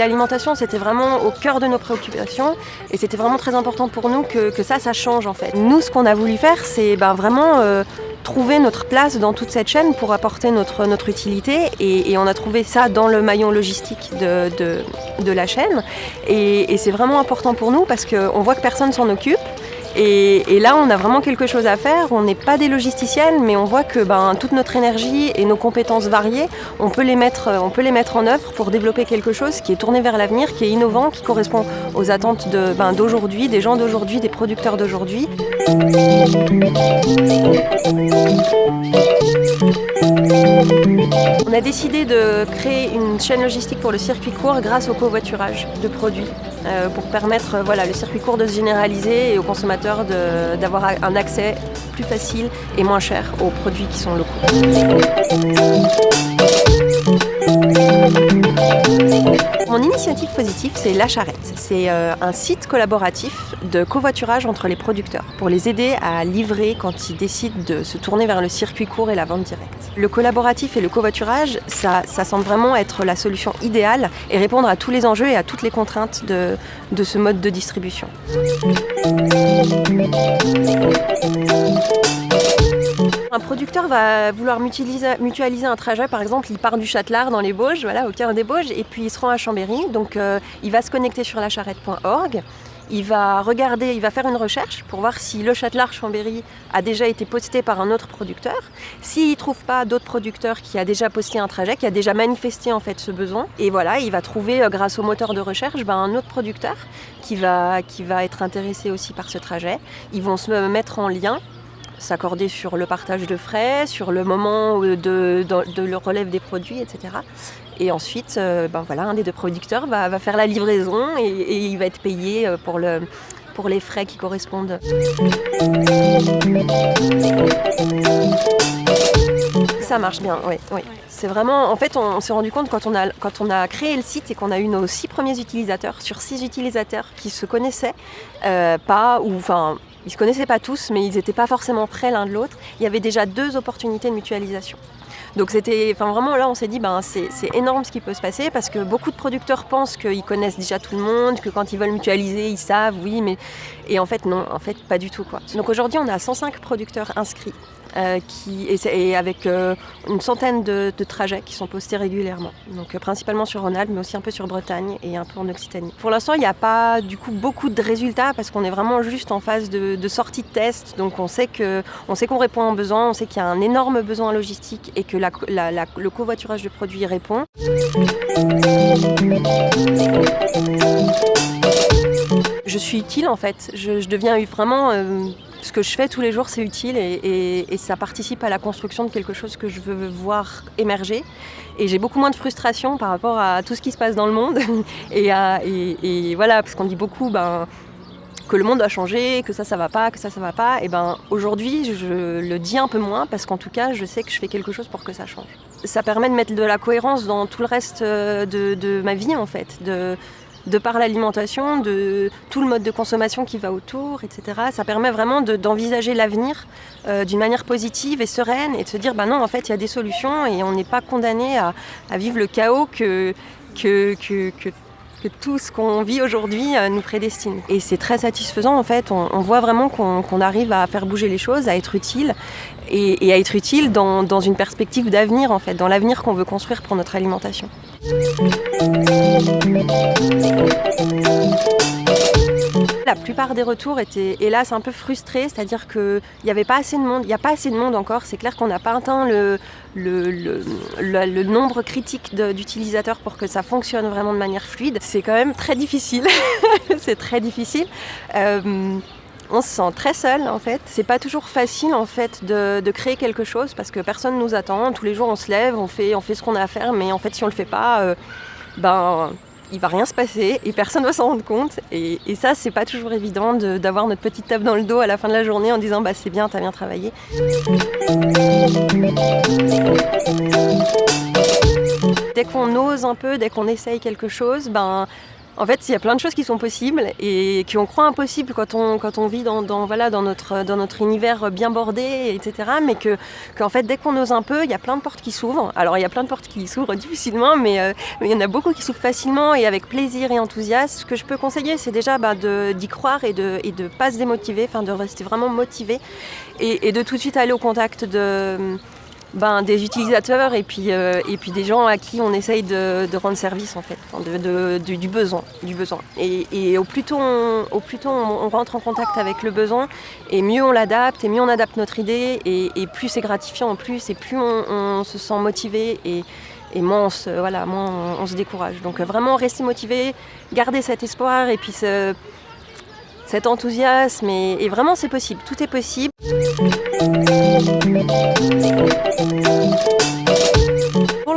L'alimentation, c'était vraiment au cœur de nos préoccupations. Et c'était vraiment très important pour nous que, ça, ça change en fait. Nous, ce qu'on a voulu faire, c'est ben, vraiment euh, trouver notre place dans toute cette chaîne pour apporter notre, utilité. Et, on a trouvé ça dans le maillon logistique de, la chaîne. Et, et c'est vraiment important pour nous parce qu'on voit que personne s'en occupe et, là, on a vraiment quelque chose à faire. On n'est pas des logisticiennes, mais on voit que ben, toute notre énergie et nos compétences variées, on peut, les mettre, on peut les mettre en œuvre pour développer quelque chose qui est tourné vers l'avenir, qui est innovant, qui correspond aux attentes d'aujourd'hui, ben, des gens d'aujourd'hui, des producteurs d'aujourd'hui. On a décidé de créer une chaîne logistique pour le circuit court grâce au covoiturage de produits euh, pour permettre euh, voilà, le circuit court de se généraliser et aux consommateurs d'avoir un accès plus facile et moins cher aux produits qui sont locaux. Mon initiative positive, c'est La Charrette. C'est euh, un site collaboratif de covoiturage entre les producteurs pour les aider à livrer quand ils décident de se tourner vers le circuit court et la vente directe. Le collaboratif et le covoiturage, ça, ça semble vraiment être la solution idéale et répondre à tous les enjeux et à toutes les contraintes de, de ce mode de distribution. Un producteur va vouloir mutualiser, un trajet, par exemple, il part du Châtelard dans les Bauges, voilà, au cœur des Bauges, et puis il se rend à Chambéry. Donc euh, il va se connecter sur lacharrette.org. Il va regarder, il va faire une recherche pour voir si le Châtelard Chambéry a déjà été posté par un autre producteur. S'il ne trouve pas d'autres producteurs qui a déjà posté un trajet, qui a déjà manifesté en fait ce besoin, et voilà, il va trouver euh, grâce au moteur de recherche ben, un autre producteur qui va, qui va être intéressé aussi par ce trajet. Ils vont se mettre en lien s'accorder sur le partage de frais, sur le moment de, le relève des produits, etc. Et ensuite, euh, ben voilà, un des deux producteurs va, faire la livraison et, il va être payé euh, pour, le, pour les frais qui correspondent. Ça marche bien, oui. oui. C'est vraiment, en fait, on, on s'est rendu compte quand on, a, quand on a créé le site et qu'on a eu nos six premiers utilisateurs, sur six utilisateurs qui se connaissaient, euh, pas, ou enfin, ils se connaissaient pas tous, mais ils n'étaient pas forcément près l'un de l'autre. Il y avait déjà deux opportunités de mutualisation. Donc c'était, enfin vraiment là on s'est dit ben c'est énorme ce qui peut se passer parce que beaucoup de producteurs pensent qu'ils connaissent déjà tout le monde, que quand ils veulent mutualiser ils savent, oui, mais et en fait non, en fait pas du tout quoi. Donc aujourd'hui on a 105 producteurs inscrits euh, qui, et, avec euh, une centaine de, trajets qui sont postés régulièrement. Donc euh, principalement sur Rhône-Alpes, mais aussi un peu sur Bretagne et un peu en Occitanie. Pour l'instant, il n'y a pas du coup beaucoup de résultats parce qu'on est vraiment juste en phase de, sortie de test. Donc on sait qu'on répond aux besoins, on sait qu'il y a un énorme besoin logistique et que le covoiturage de produits répond. Je suis utile en fait. Je, deviens vraiment ce que je fais tous les jours, c'est utile et, et, et, ça participe à la construction de quelque chose que je veux voir émerger. Et j'ai beaucoup moins de frustration par rapport à tout ce qui se passe dans le monde. et, à, et, voilà, parce qu'on dit beaucoup ben, que le monde a changé, que ça, ça va pas, que ça, ça va pas. Et ben aujourd'hui, je le dis un peu moins parce qu'en tout cas, je sais que je fais quelque chose pour que ça change. Ça permet de mettre de la cohérence dans tout le reste de, de ma vie en fait. De, de par l'alimentation, de tout le mode de consommation qui va autour, etc. Ça permet vraiment d'envisager de, l'avenir euh, d'une manière positive et sereine et de se dire, bah non, en fait, il y a des solutions et on n'est pas condamné à, vivre le chaos que, que, que que tout ce qu'on vit aujourd'hui euh, nous prédestine. Et c'est très satisfaisant en fait, on, voit vraiment qu'on qu arrive à faire bouger les choses, à être utile et, et à être utile dans, dans une perspective d'avenir en fait, dans l'avenir qu'on veut construire pour notre alimentation. La plupart des retours étaient hélas un peu frustrés, c'est-à-dire qu'il n'y avait pas assez de monde, il n'y a pas assez de monde encore, c'est clair qu'on n'a pas atteint le, nombre critique d'utilisateurs pour que ça fonctionne vraiment de manière fluide. C'est quand même très difficile, c'est très difficile. Euh, on se sent très seul en fait. C'est pas toujours facile en fait de, créer quelque chose parce que personne nous attend. Tous les jours on se lève, on fait, on fait ce qu'on a à faire, mais en fait si on le fait pas, euh, ben il va rien se passer et personne va s'en rendre compte. Et, et ça, c'est pas toujours évident d'avoir notre petite table dans le dos à la fin de la journée en disant bah c'est bien, t'as bien travaillé. Dès qu'on ose un peu, dès qu'on essaye quelque chose, ben En fait, il y a plein de choses qui sont possibles et qu'on croit impossibles quand on, vit dans, notre, univers bien bordé, etc. Mais que, qu'en fait, dès qu'on ose un peu, il y a plein de portes qui s'ouvrent. Alors, il y a plein de portes qui s'ouvrent difficilement, mais, euh, il y en a beaucoup qui s'ouvrent facilement et avec plaisir et enthousiasme. Ce que je peux conseiller, c'est déjà bah, d'y croire et de ne pas se démotiver, enfin de rester vraiment motivé et de tout de suite aller au contact de ben, des utilisateurs et puis, euh, et puis des gens à qui on essaye de, rendre service en fait, du besoin. Du besoin. Et, au plus tôt, on, au plus tôt on, rentre en contact avec le besoin, et mieux on l'adapte, et mieux on adapte notre idée, et, plus c'est gratifiant en plus, et plus on, se sent motivé, et, et moins, on se, voilà, moins on, se décourage. Donc vraiment rester motivé, garder cet espoir, et puis cet enthousiasme, et vraiment c'est possible, tout est possible.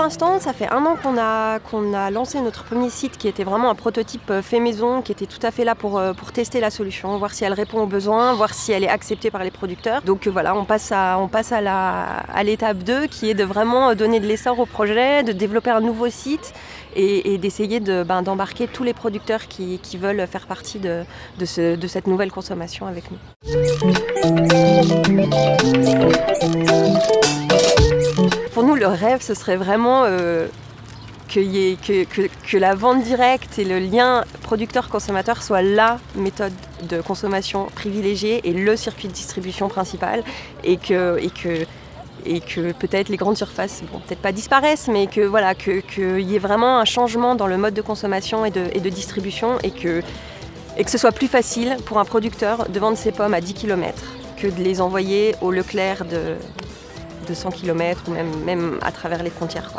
L'instant, ça fait un an qu'on a, qu'on a lancé notre premier site qui était vraiment un prototype euh, fait maison, qui était tout à fait là pour, euh, pour tester la solution, voir si elle répond aux besoins, voir si elle est acceptée par les producteurs. Donc euh, voilà, on passe à, à, la, à l'étape 2 qui est de vraiment donner de l'essor au projet, de développer un nouveau site et, d'essayer de, ben, d'embarquer tous les producteurs qui, qui, veulent faire partie de, de, ce, de cette nouvelle consommation avec nous. Le rêve, ce serait vraiment euh, que, la vente directe et le lien producteur-consommateur soient la méthode de consommation privilégiée et le circuit de distribution principal et que, peut-être les grandes surfaces, bon, peut-être pas disparaissent, mais que voilà, qu'il y ait vraiment un changement dans le mode de consommation et de, et de distribution et que, et que ce soit plus facile pour un producteur de vendre ses pommes à 10 km que de les envoyer au Leclerc de, de 100 km ou même, à travers les frontières.